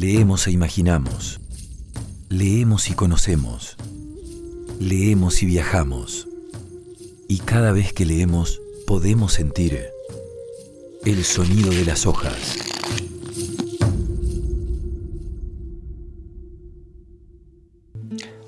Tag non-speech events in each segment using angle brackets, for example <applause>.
Leemos e imaginamos. Leemos y conocemos. Leemos y viajamos. Y cada vez que leemos podemos sentir el sonido de las hojas.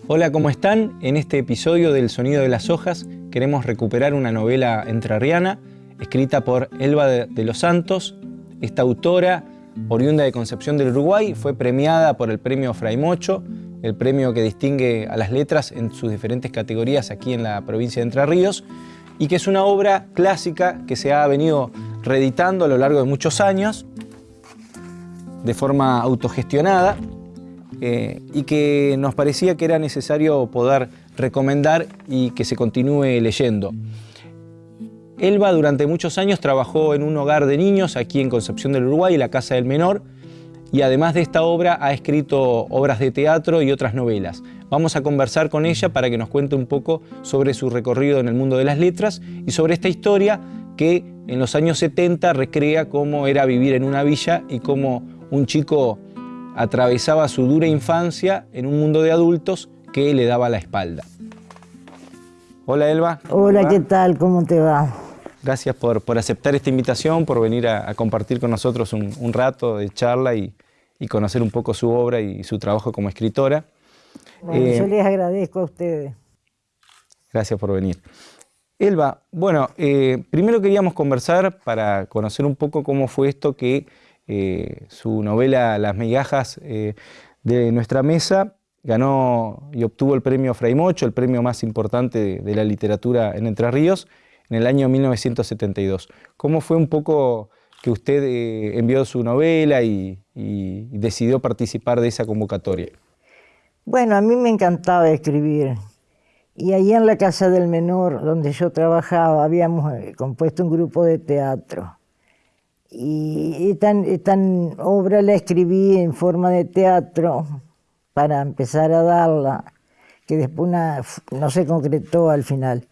Hola, ¿cómo están? En este episodio del Sonido de las Hojas queremos recuperar una novela entrerriana escrita por Elba de, los Santos. Esta autora, oriunda de Concepción del Uruguay, fue premiada por el premio Fray Mocho, el premio que distingue a las letras en sus diferentes categorías aquí en la provincia de Entre Ríos, y que es una obra clásica que se ha venido reeditando a lo largo de muchos años, de forma autogestionada, eh, y que nos parecía que era necesario poder recomendar y que se continúe leyendo. Elba durante muchos años trabajó en un hogar de niños aquí en Concepción del Uruguay, la Casa del Menor, y además de esta obra ha escrito obras de teatro y otras novelas. Vamos a conversar con ella para que nos cuente un poco sobre su recorrido en el mundo de las letras y sobre esta historia que en los años 70 recrea cómo era vivir en una villa y cómo un chico atravesaba su dura infancia en un mundo de adultos que le daba la espalda. Hola Elba. Hola, ¿qué tal? ¿Cómo te va? Gracias por, aceptar esta invitación, por venir a, compartir con nosotros un, rato de charla y, conocer un poco su obra y su trabajo como escritora. Bueno, yo eh, les agradezco a ustedes. Gracias por venir. Elba, bueno, eh, primero queríamos conversar para conocer un poco cómo fue esto que eh, su novela Las migajas eh, de nuestra mesa, ganó y obtuvo el premio Fray Mocho, el premio más importante de, la literatura en Entre Ríos, en el año 1972. ¿Cómo fue un poco que usted eh, envió su novela y, decidió participar de esa convocatoria? Bueno, a mí me encantaba escribir. Y ahí en la Casa del Menor, donde yo trabajaba, habíamos compuesto un grupo de teatro. Y esta, obra la escribí en forma de teatro para empezar a darla, que después no se concretó al final.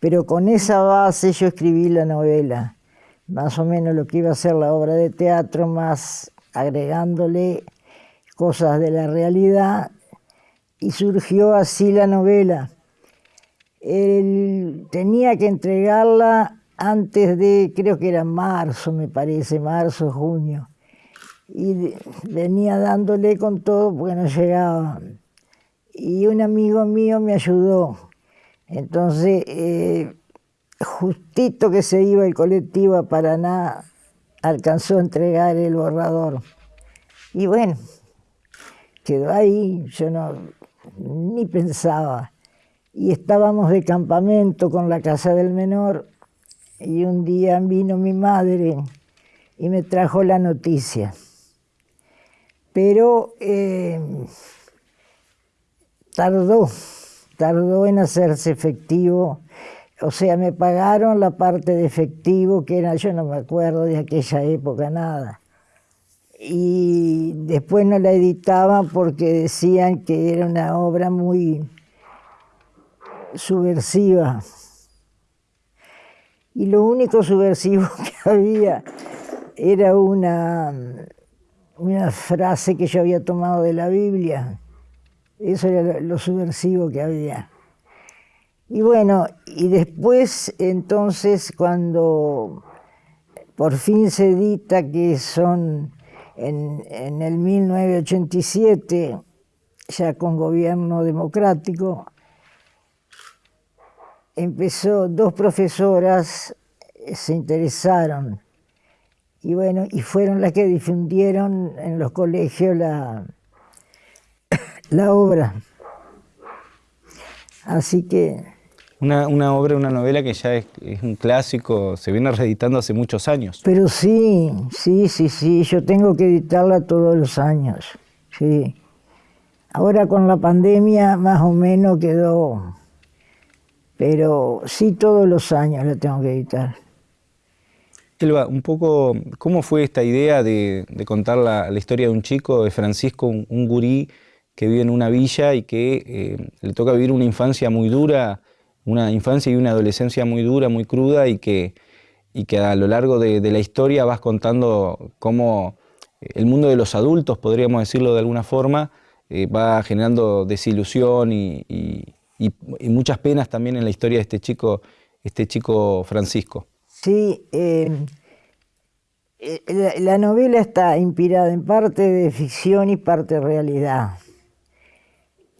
Pero con esa base yo escribí la novela, más o menos lo que iba a ser la obra de teatro, más agregándole cosas de la realidad, y surgió así la novela. Tenía que entregarla antes de, creo que era marzo, me parece, marzo, junio. Y venía dándole con todo porque no llegaba. Y un amigo mío me ayudó. Entonces, eh, justito que se iba el colectivo a Paraná, alcanzó a entregar el borrador. Y bueno, quedó ahí, yo no, ni pensaba. Y estábamos de campamento con la casa del menor y un día vino mi madre y me trajo la noticia. Pero eh, tardó, tardó en hacerse efectivo. O sea, me pagaron la parte de efectivo, que era, yo no me acuerdo de aquella época nada. Y después no la editaban porque decían que era una obra muy subversiva y lo único subversivo <laughs> que había era una, una frase que yo había tomado de la Biblia. Eso era lo subversivo que había. Y bueno, y después entonces cuando por fin se edita que son en, en el 1987, ya con gobierno democrático, empezó, dos profesoras eh, se interesaron y bueno, y fueron las que difundieron en los colegios la, la obra. Así que... Una, una, obra, una novela que ya es, un clásico, se viene reeditando hace muchos años. Pero sí, sí, sí, sí, yo tengo que editarla todos los años, sí. Ahora con la pandemia más o menos quedó pero sí todos los años la tengo que editar. Elba, un poco, ¿cómo fue esta idea de, contar la, historia de un chico, de Francisco, un, gurí que vive en una villa y que eh, le toca vivir una infancia muy dura, una infancia y una adolescencia muy dura, muy cruda y que, y que a lo largo de, la historia vas contando cómo el mundo de los adultos, podríamos decirlo de alguna forma, eh, va generando desilusión y, muchas penas también en la historia de este chico, este chico Francisco. Sí, eh, la, novela está inspirada en parte de ficción y parte de realidad.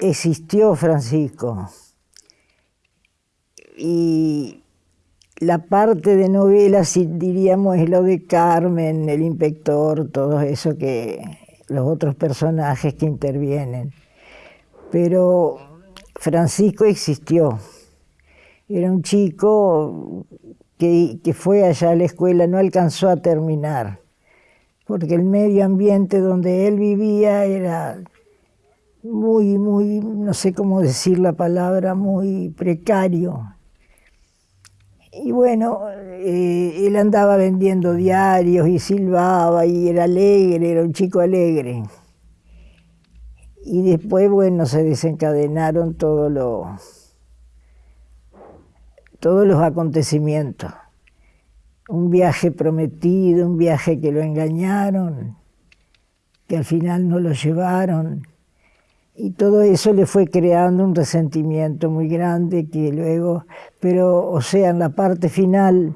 Existió Francisco. Y la parte de novela, si diríamos, es lo de Carmen, el inspector, todo eso que los otros personajes que intervienen. Pero Francisco existió. Era un chico que, que, fue allá a la escuela, no alcanzó a terminar, porque el medio ambiente donde él vivía era muy, muy, no sé cómo decir la palabra, muy precario. Y bueno, eh, él andaba vendiendo diarios y silbaba y era alegre, era un chico alegre. Y después, bueno, se desencadenaron todos los, todos los acontecimientos. Un viaje prometido, un viaje que lo engañaron, que al final no lo llevaron y todo eso le fue creando un resentimiento muy grande que luego, pero o sea, en la parte final,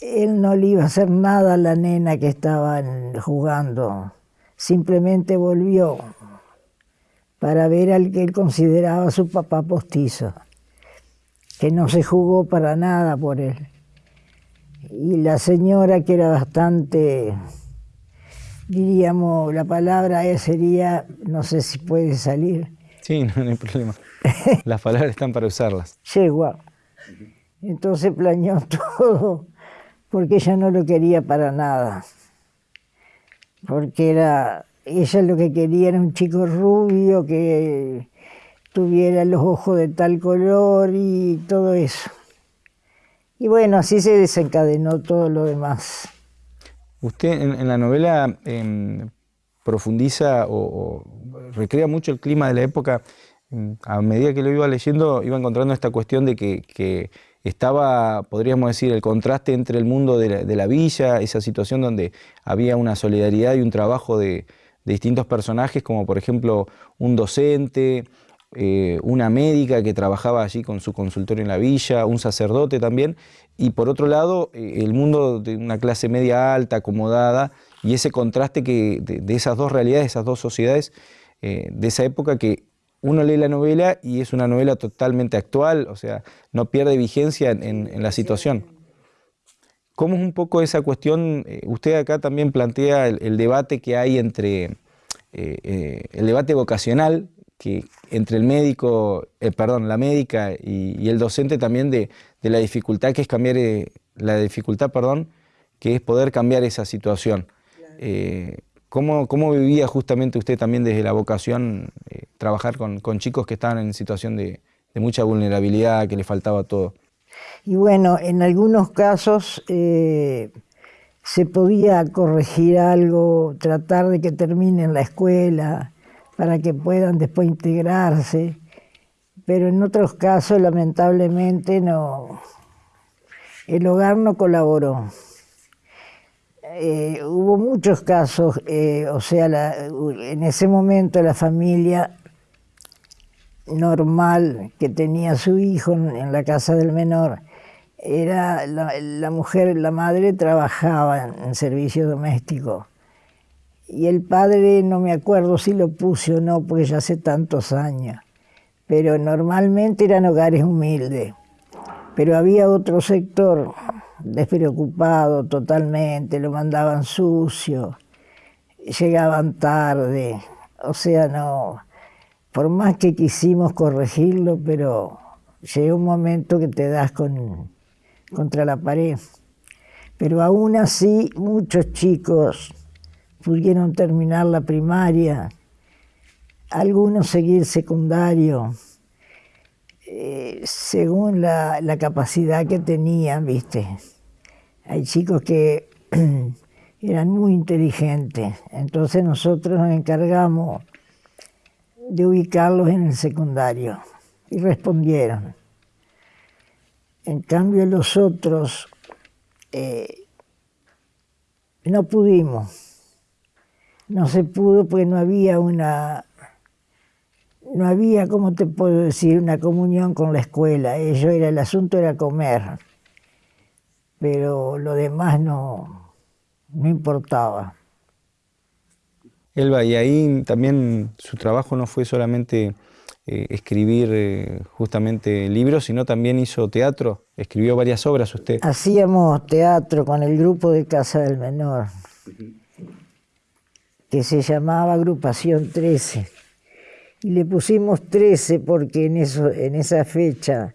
él no le iba a hacer nada a la nena que estaban jugando, simplemente volvió para ver al que él consideraba su papá postizo, que no se jugó para nada por él. Y la señora que era bastante diríamos, la palabra sería, no sé si puede salir. Sí, no, hay problema. Las palabras están para usarlas. Yegua. Entonces planeó <laughs> todo, porque ella no lo quería para nada. Porque era, ella lo que quería era un chico rubio que tuviera los ojos de tal color y todo eso. Y bueno, así se desencadenó todo lo demás. Usted en, la novela em, profundiza o, recrea mucho el clima de la época. Em, a medida que lo iba leyendo, iba encontrando esta cuestión de que, estaba, podríamos decir, el contraste entre el mundo de la, villa, esa situación donde había una solidaridad y un trabajo de, distintos personajes, como por ejemplo un docente, eh, una médica que trabajaba allí con su consultorio en la villa, un sacerdote también, y por otro lado eh, el mundo de una clase media alta, acomodada, y ese contraste que, de, esas dos realidades, esas dos sociedades eh, de esa época que uno lee la novela y es una novela totalmente actual, o sea, no pierde vigencia en, la situación. ¿Cómo es un poco esa cuestión? Usted acá también plantea el, debate que hay entre el debate vocacional que entre el médico, perdón, la médica y, el docente también de, de la dificultad que es cambiar, eh, la dificultad, perdón, que es poder cambiar esa situación. Eh, ¿cómo, vivía justamente usted también desde la vocación eh, trabajar con, chicos que estaban en situación de, mucha vulnerabilidad, que les faltaba todo? Y bueno, en algunos casos se podía corregir algo, tratar de que terminen la escuela para que puedan después integrarse pero en otros casos lamentablemente no, el hogar no colaboró. Eh, hubo muchos casos, eh, o sea, en ese momento la familia normal que tenía su hijo en, la casa del menor, era la, mujer, la madre trabajaba en, en, servicio doméstico. Y el padre, no me acuerdo si lo puse o no, porque ya hace tantos años pero normalmente eran hogares humildes. Pero había otro sector despreocupado totalmente, lo mandaban sucio, llegaban tarde, o sea, no, por más que quisimos corregirlo, pero llega un momento que te das con, contra la pared. Pero aún así muchos chicos pudieron terminar la primaria, algunos seguir secundario, eh, según la, capacidad que tenían, ¿viste? Hay chicos que <clears throat> eran muy inteligentes, entonces nosotros nos encargamos de ubicarlos en el secundario y respondieron. En cambio los otros eh, no pudimos no se pudo porque no había una, no había, ¿cómo te puedo decir?, una comunión con la escuela. Ello era, el asunto era comer, pero lo demás no, no importaba. Elba, y ahí también su trabajo no fue solamente eh, escribir eh, justamente libros, sino también hizo teatro, escribió varias obras usted. Hacíamos teatro con el grupo de Casa del Menor, que se llamaba Agrupación 13. Y le pusimos 13 porque en, eso, en esa fecha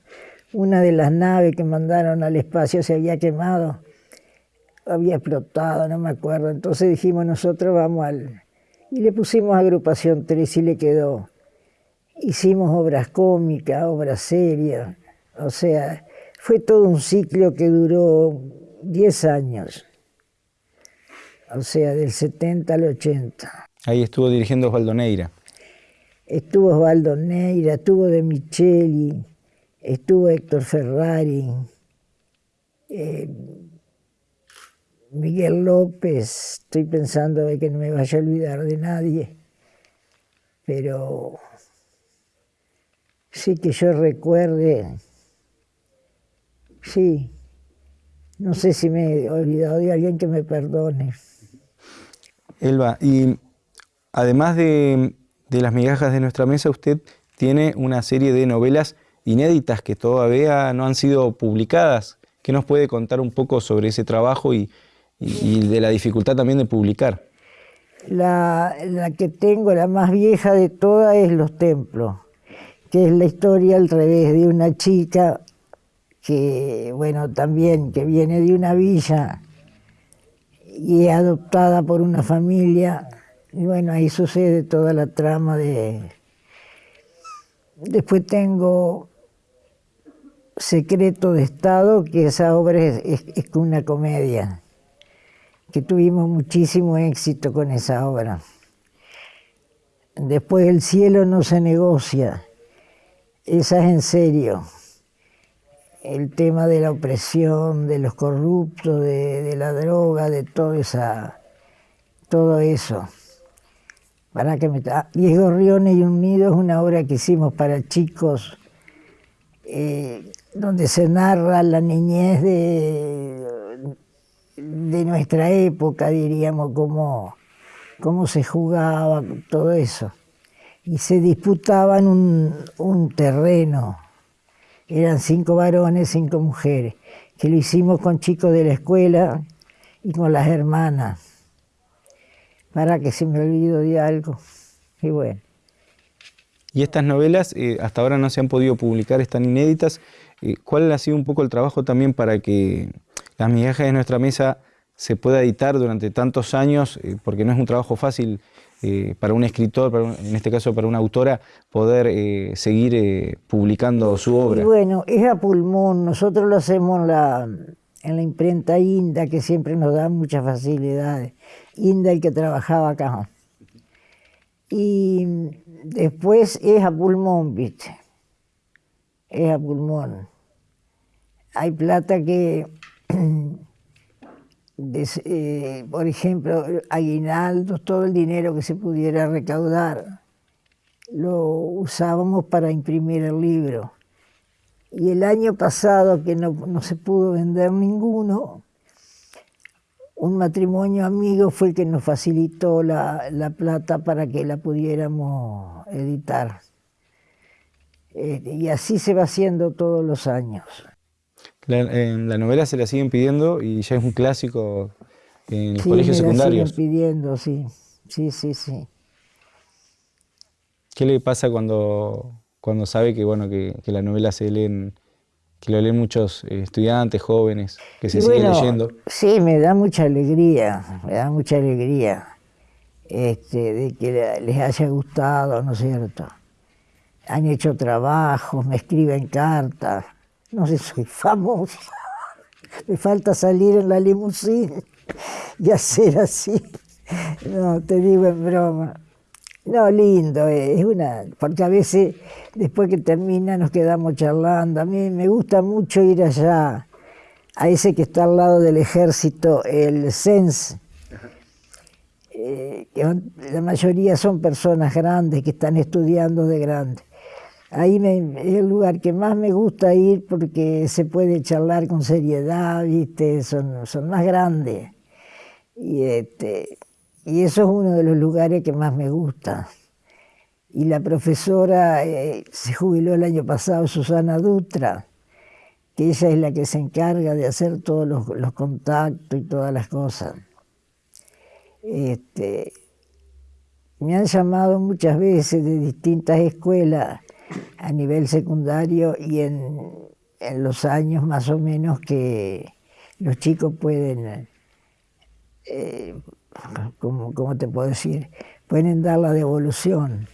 una de las naves que mandaron al espacio se había quemado, había explotado, no me acuerdo. Entonces dijimos nosotros vamos al y le pusimos agrupación 3 y le quedó. Hicimos obras cómicas, obras serias, o sea, fue todo un ciclo que duró 10 años, o sea, del 70 al 80. Ahí estuvo dirigiendo Osvaldo Neira. Estuvo Osvaldo Neira, estuvo De Micheli, estuvo Héctor Ferrari, eh, Miguel López, estoy pensando de que no me vaya a olvidar de nadie, pero sí que yo recuerde, sí, no sé si me he olvidado de alguien que me perdone. Elba, y además de, las migajas de nuestra mesa, usted tiene una serie de novelas inéditas que todavía no han sido publicadas. ¿Qué nos puede contar un poco sobre ese trabajo y, y, de la dificultad también de publicar. La, que tengo, la más vieja de todas, es Los Templos, que es la historia al revés de una chica que, bueno, también que viene de una villa y es adoptada por una familia. Y bueno, ahí sucede toda la trama de... Después tengo Secreto de Estado, que esa obra es una comedia que tuvimos muchísimo éxito con esa obra. Después el cielo no se negocia, esa es en serio. El tema de la opresión, de los corruptos, de, la droga, de todo, esa, todo eso. Para que me Diez gorriones y un nido es una obra que hicimos para chicos, eh, donde se narra la niñez de de nuestra época, diríamos, cómo, cómo se jugaba, todo eso. Y se disputaban un, un terreno. Eran cinco varones, cinco mujeres, que lo hicimos con chicos de la escuela y con las hermanas, para que se me olvido de algo. Y bueno. Y estas novelas eh, hasta ahora no se han podido publicar, están inéditas. Eh, ¿Cuál ha sido un poco el trabajo también para que las migajas de nuestra mesa se pueda editar durante tantos años, eh, porque no es un trabajo fácil eh, para un escritor, en este caso para una autora, poder eh, seguir publicando su obra. bueno, es a pulmón, nosotros lo hacemos en la, en la imprenta Inda, que siempre nos da muchas facilidades. Inda el que trabajaba acá. Y después es a pulmón, ¿viste? Es a pulmón. Hay plata que <clears throat> eh, por ejemplo, aguinaldos, todo el dinero que se pudiera recaudar, lo usábamos para imprimir el libro. Y el año pasado, que no, se pudo vender ninguno, un matrimonio amigo fue el que nos facilitó la, la plata para que la pudiéramos editar. Eh, y así se va haciendo todos los años. La, en la novela se la siguen pidiendo y ya es un clásico en los colegios secundarios. Sí, siguen pidiendo, sí. Sí, sí, sí. ¿Qué le pasa cuando, cuando sabe que, bueno, que, la novela se leen, que lo leen muchos eh, estudiantes, jóvenes, que se siguen leyendo? Sí, me da mucha alegría, me da mucha alegría este, de que les haya gustado, ¿no es cierto? Han hecho trabajos, me escriben cartas no sé, soy famosa. Me falta salir en la limusina y hacer así. No, te digo en broma. No, lindo, eh, es una, porque a veces después que termina nos quedamos charlando. A mí me gusta mucho ir allá, a ese que está al lado del ejército, el SENS. eh, la mayoría son personas grandes que están estudiando de grandes. Ahí es el lugar que más me gusta ir porque se puede charlar con seriedad, ¿viste? Son, son más grandes. Y, este, y eso es uno de los lugares que más me gusta. Y la profesora eh, se jubiló el año pasado, Susana Dutra, que ella es la que se encarga de hacer todos los, los contactos y todas las cosas. Este, me han llamado muchas veces de distintas escuelas a nivel secundario y en, los años más o menos que los chicos pueden, eh, ¿cómo, te puedo decir? Pueden dar la devolución.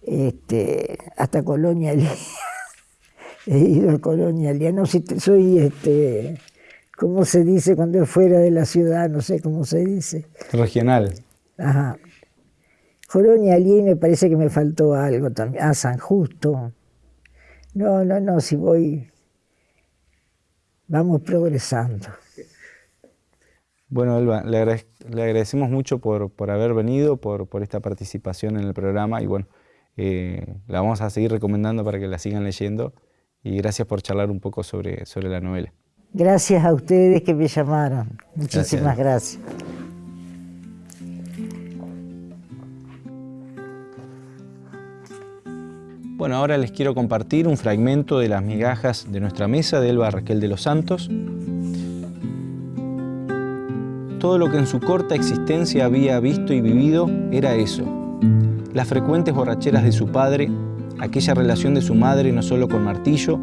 Este, hasta Colonia <laughs> He ido a Colonia No si soy, este, ¿cómo se dice cuando es fuera de la ciudad? No sé cómo se dice. Regional. Ajá. Colonia allí me parece que me faltó algo también. Ah, San Justo. No, no, no, si voy, vamos progresando. Bueno, Elba, le, agradecemos mucho por, haber venido, por, esta participación en el programa y bueno, eh, la vamos a seguir recomendando para que la sigan leyendo y gracias por charlar un poco sobre, sobre la novela. Gracias a ustedes que me llamaron. Muchísimas gracias. Bueno, ahora les quiero compartir un fragmento de las migajas de nuestra mesa de Elba Raquel de los Santos. Todo lo que en su corta existencia había visto y vivido era eso. Las frecuentes borracheras de su padre, aquella relación de su madre no solo con martillo,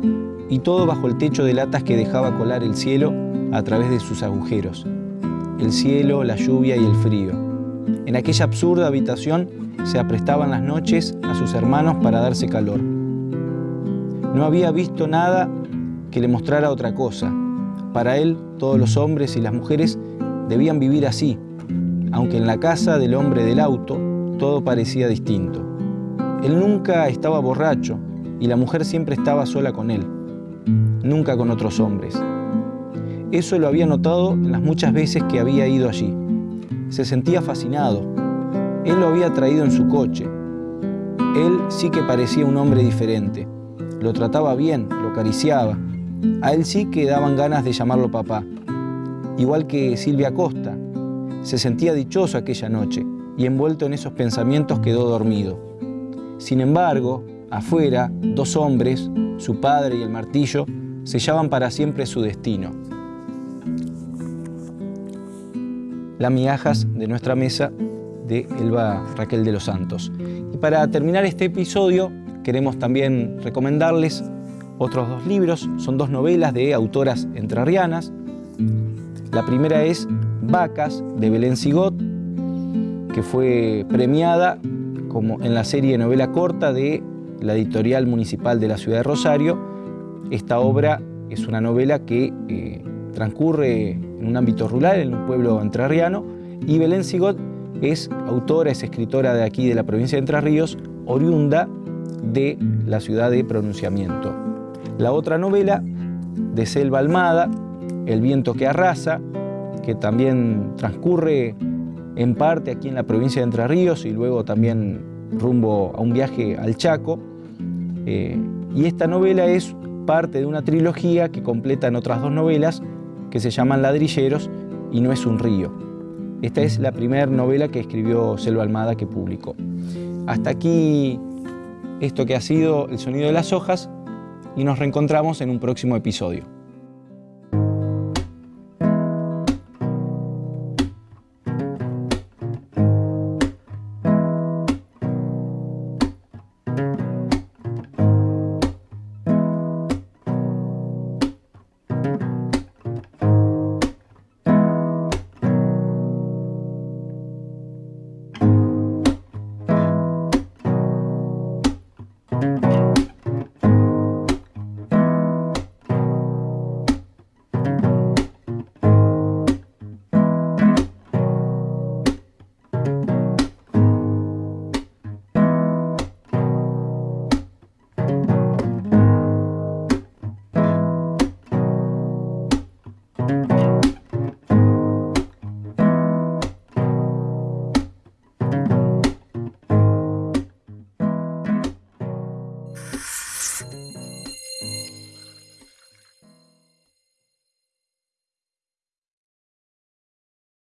y todo bajo el techo de latas que dejaba colar el cielo a través de sus agujeros. El cielo, la lluvia y el frío. En aquella absurda habitación se aprestaban las noches a sus hermanos para darse calor. No había visto nada que le mostrara otra cosa. Para él, todos los hombres y las mujeres debían vivir así, aunque en la casa del hombre del auto todo parecía distinto. Él nunca estaba borracho y la mujer siempre estaba sola con él, nunca con otros hombres. Eso lo había notado en las muchas veces que había ido allí. Se sentía fascinado, él lo había traído en su coche. Él sí que parecía un hombre diferente. Lo trataba bien, lo acariciaba. A él sí que daban ganas de llamarlo papá. Igual que Silvia Costa. Se sentía dichoso aquella noche y envuelto en esos pensamientos quedó dormido. Sin embargo, afuera, dos hombres, su padre y el martillo, sellaban para siempre su destino. Las migajas de nuestra mesa de Elba Raquel de los Santos. Y para terminar este episodio queremos también recomendarles otros dos libros, son dos novelas de autoras entrerrianas. La primera es Vacas de Belén Sigot, que fue premiada como en la serie novela corta de la editorial municipal de la ciudad de Rosario. Esta obra es una novela que eh, transcurre en un ámbito rural, en un pueblo entrerriano, y Belén Sigot es autora, es escritora de aquí, de la provincia de Entre Ríos, oriunda de la ciudad de pronunciamiento. La otra novela, de Selva Almada, El viento que arrasa, que también transcurre en parte aquí en la provincia de Entre Ríos y luego también rumbo a un viaje al Chaco. Eh, y esta novela es parte de una trilogía que completan otras dos novelas que se llaman Ladrilleros y No es un río. Esta es la primera novela que escribió Selva Almada que publicó. Hasta aquí esto que ha sido El sonido de las hojas y nos reencontramos en un próximo episodio.